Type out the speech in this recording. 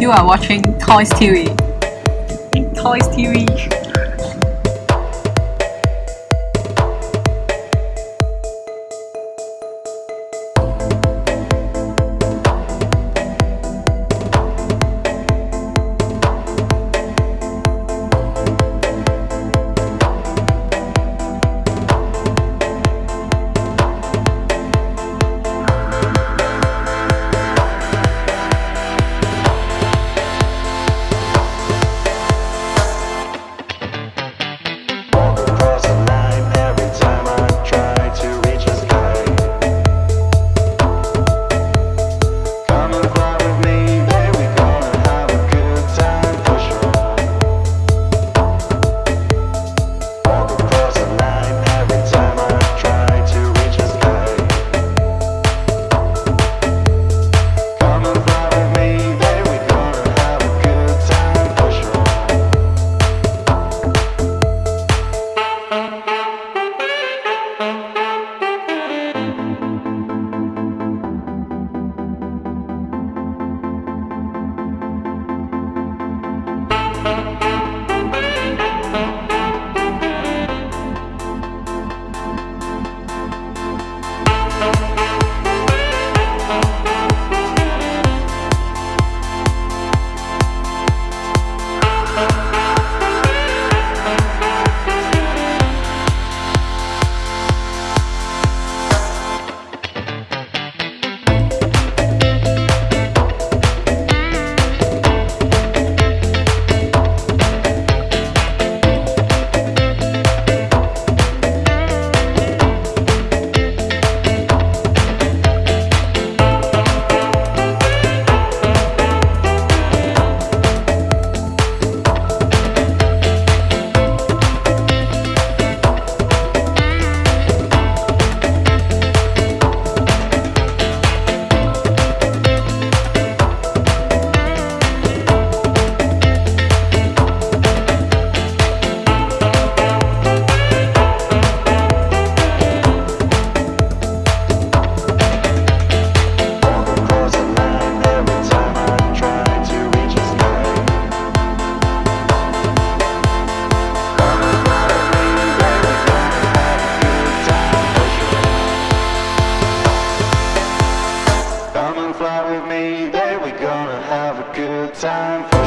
You are watching Toys TV. Toys TV. time for